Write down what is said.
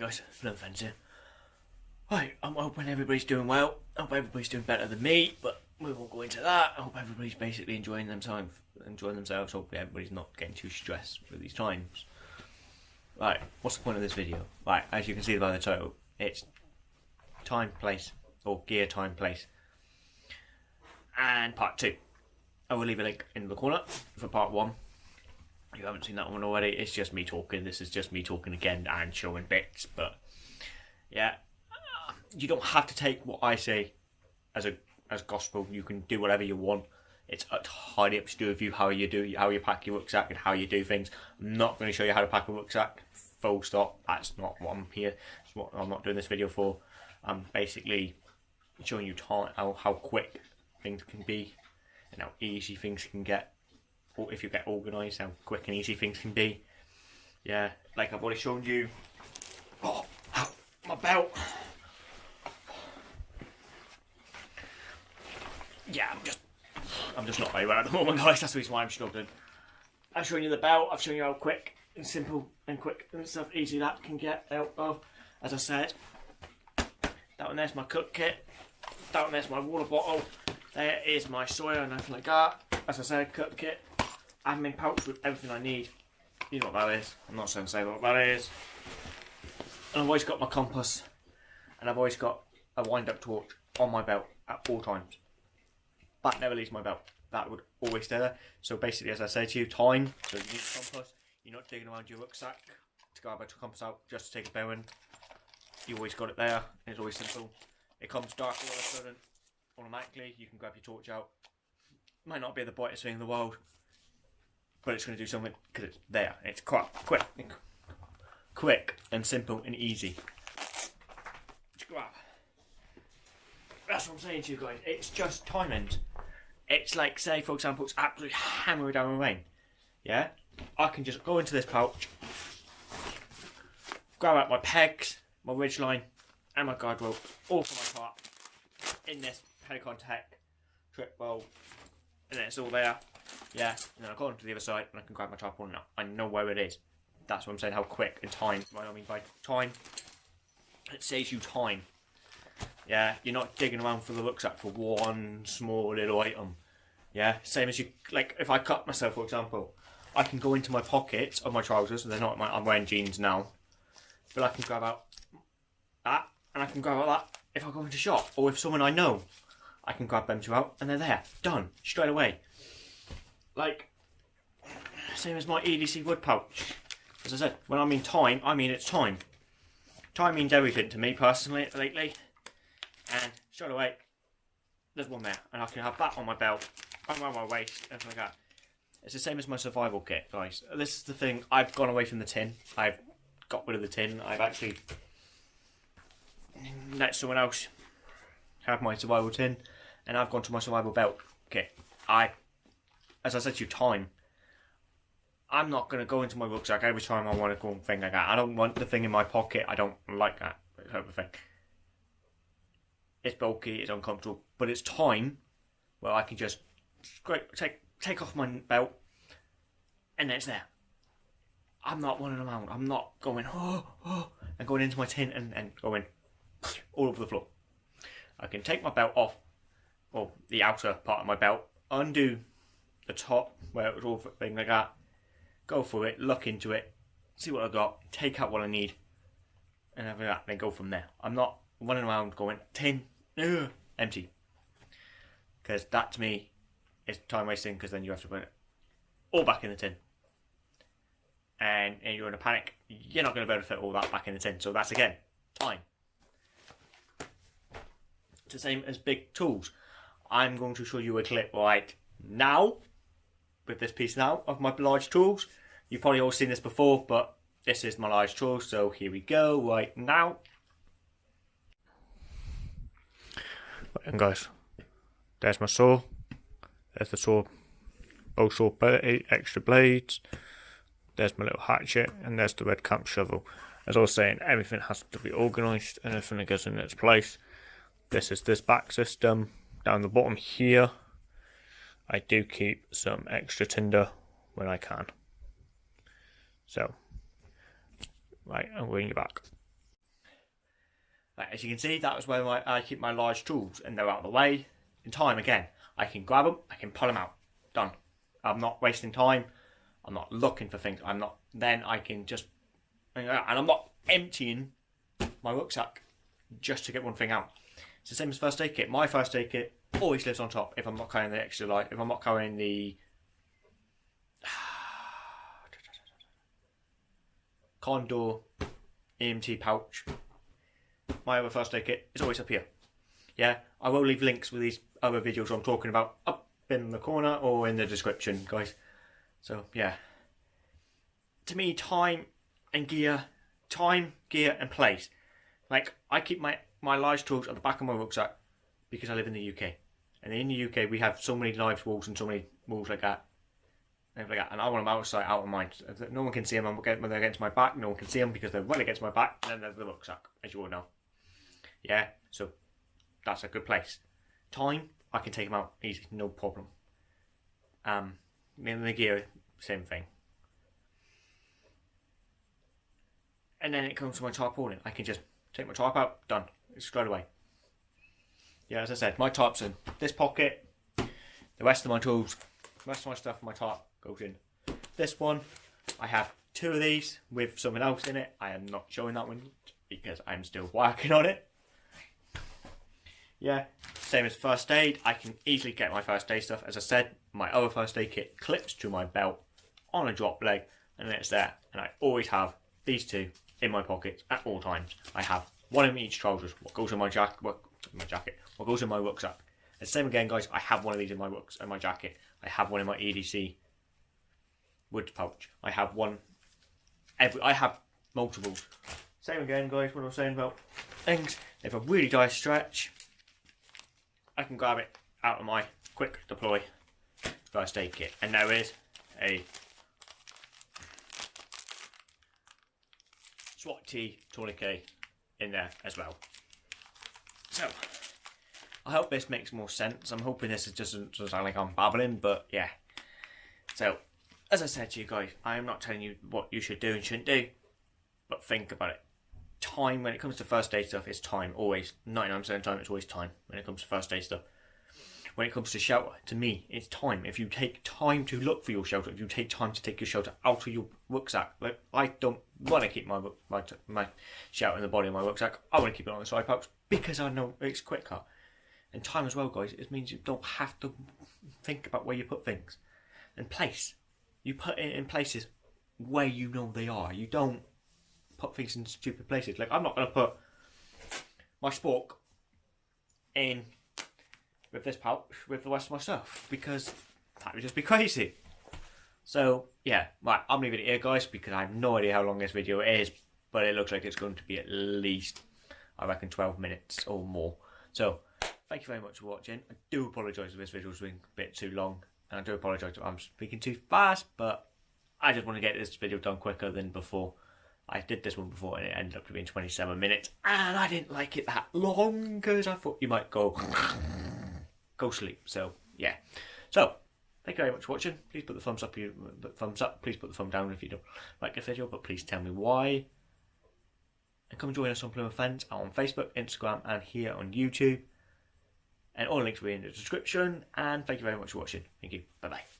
Hi guys, Flynn Fence here. Right, I'm hoping everybody's doing well. I hope everybody's doing better than me, but we won't go into that. I hope everybody's basically enjoying themselves. Enjoying themselves. Hopefully everybody's not getting too stressed with these times. Right, what's the point of this video? Right, as you can see by the title, it's time, place, or gear, time, place, and part two. I will leave a link in the corner for part one. You haven't seen that one already, it's just me talking. This is just me talking again and showing bits, but yeah, you don't have to take what I say as a as gospel. You can do whatever you want. It's entirely up to you how you do how you pack your rucksack and how you do things. I'm not going to show you how to pack a rucksack. Full stop. That's not what I'm here. That's what I'm not doing this video for. I'm basically showing you how, how quick things can be and how easy things can get. If you get organised, how quick and easy things can be. Yeah, like I've already shown you. Oh, my belt. yeah, I'm just, I'm just not very well at the moment, guys. That's the reason why I'm struggling. I've shown you the belt. I've shown you how quick and simple and quick and stuff easy that can get out of. As I said, that one there's my cook kit. That one there's my water bottle. There is my soya and everything like that. As I said, cook kit. Admin pouch with everything I need. You know what that is. I'm not to say what that is. And I've always got my compass. And I've always got a wind-up torch on my belt at all times that never leaves my belt. That would always stay there. So basically, as I say to you, time. So you need a compass. You're not digging around your rucksack to grab a compass out just to take a bearing. You always got it there. It's always simple. It comes dark all of a sudden. Automatically, you can grab your torch out. Might not be the brightest thing in the world, but it's going to do something because it's there. It's quite quick, quick and simple and easy. That's what I'm saying to you guys. It's just timing. It's like, say, for example, it's absolutely hammering down the rain. Yeah? I can just go into this pouch, grab out my pegs, my ridge line, and my guide rope, all for my part, in this Helikon-Tex trip bowl, and it's all there. Yeah, and then I go on to the other side and I can grab my tripod now. I know where it is. That's what I'm saying, how quick and time. What I mean by time, it saves you time. Yeah, you're not digging around for the rucksack for one small little item. Yeah, same as you like. If I cut myself, for example, I can go into my pockets of my trousers. They're not my. I'm wearing jeans now, but I can grab out that, and I can grab out that if I go into shop or if someone I know, I can grab them two out, and they're there, done straight away. Like same as my EDC wood pouch. As I said, when I mean time, I mean it's time. Time means everything to me personally lately, and straight away, there's one there, and I can have that on my belt around my waist, everything like that. It's the same as my survival kit, guys. This is the thing. I've gone away from the tin. I've got rid of the tin. I've actually let someone else have my survival tin, and I've gone to my survival belt Okay, I, as I said to you, time. I'm not going to go into my rucksack every time I want to go and thing like that. I don't want the thing in my pocket. I don't like that type of thing. It's bulky, it's uncomfortable, but it's time where I can just great, take take off my belt, and it's there. I'm not running around. I'm not going oh, oh and going into my tent and, and going all over the floor. I can take my belt off, or the outer part of my belt, undo the top where it was all thing like that, go through it, look into it, see what I got, take out what I need, and everything like that, then go from there. I'm not running around going tin, ugh, empty, because that to me is time wasting because then you have to put it all back in the tin. And, and you're in a panic, you're not going to be able to fit all that back in the tin. So that's again, time. It's the same as big tools. I'm going to show you a clip right now with this piece now of my large tools. You've probably all seen this before, but this is my large tool, so here we go right now. And guys, there's my saw. There's the saw, both saw extra blades. There's my little hatchet, and there's the red camp shovel. As I was saying, everything has to be organised and everything goes in its place. This is this back system. Down the bottom here, I do keep some extra tinder when I can. So, right, I'm bring you back. Like, as you can see, that was where my, I keep my large tools, and they're out of the way. In time, again, I can grab them, I can pull them out. Done. I'm not wasting time. I'm not looking for things. I'm not. Then I can just, and I'm not emptying my rucksack just to get one thing out. It's the same as first aid kit. My first aid kit always lives on top if I'm not carrying the extra light. If I'm not carrying the Condor EMT pouch, my other first aid kit is always up here. Yeah, I will leave links with these other videos I'm talking about up in the corner or in the description, guys. So yeah, to me, time and gear, time, gear, and place. Like I keep my my large tools at the back of my rucksack because I live in the UK, and in the UK we have so many live walls and so many walls like that. And like that, and I want them outside, out of mind. No one can see them when they're against my back. No one can see them because they're right against my back. And then there's the rucksack, as you all know. Yeah, so that's a good place. Time, I can take them out easy, no problem. Um, in the gear, same thing. And then it comes to my tarpaulin. I can just take my tarp out, done. Straight away. Yeah, as I said, my tarp's in this pocket. The rest of my tools, the rest of my stuff, my tarp goes in this one. I have two of these with something else in it. I am not showing that one because I'm still working on it. Yeah, same as first aid. I can easily get my first aid stuff. As I said, my other first aid kit clips to my belt on a drop leg and it's there. And I always have these two in my pockets at all times. I have one in each trousers. What goes in my jacket? What my jacket? What goes in my rucksack? And same again, guys. I have one of these in my rucks in my jacket. I have one in my EDC wood pouch. I have one. Every I have multiples. Same again, guys. What I was saying about things. If I really die stretch, I can grab it out of my quick deploy first aid kit, and there is a SWAT T tourniquet in there as well. So, I hope this makes more sense. I'm hoping this is just doesn't sound like I'm babbling, but yeah. So, as I said to you guys, I am not telling you what you should do and shouldn't do, but think about it. Time, when it comes to first aid stuff, is time, always. 99% of time, it's always time when it comes to first aid stuff when it comes to shelter, to me, it's time. If you take time to look for your shelter, if you take time to take your shelter out of your rucksack, like I don't want to keep my my my shelter in the body of my rucksack. I want to keep it on the side pouch because I know it's quicker. And time as well, guys. It means you don't have to think about where you put things. And place, you put it in places where you know they are. You don't put things in stupid places. Like I'm not going to put my spork in with this pouch with the rest of my stuff because that would just be crazy. So yeah, right, I'm leaving it here, guys, because I have no idea how long this video is, but it looks like it's going to be at least, I reckon, 12 minutes or more. So thank you very much for watching. I do apologise if this video's been a bit too long, and I do apologise if I'm speaking too fast, but I just want to get this video done quicker than before. I did this one before and it ended up to being 27 minutes, and I didn't like it that long because I thought you might go go sleep. So yeah. So thank you very much for watching. Please put the thumbs up. You thumbs up. Please put the thumb down if you don't like the video, but please tell me why. And come join us on Plymouth Fens on Facebook, Instagram, and here on YouTube. And all links will be in the description. And thank you very much for watching. Thank you. Bye bye.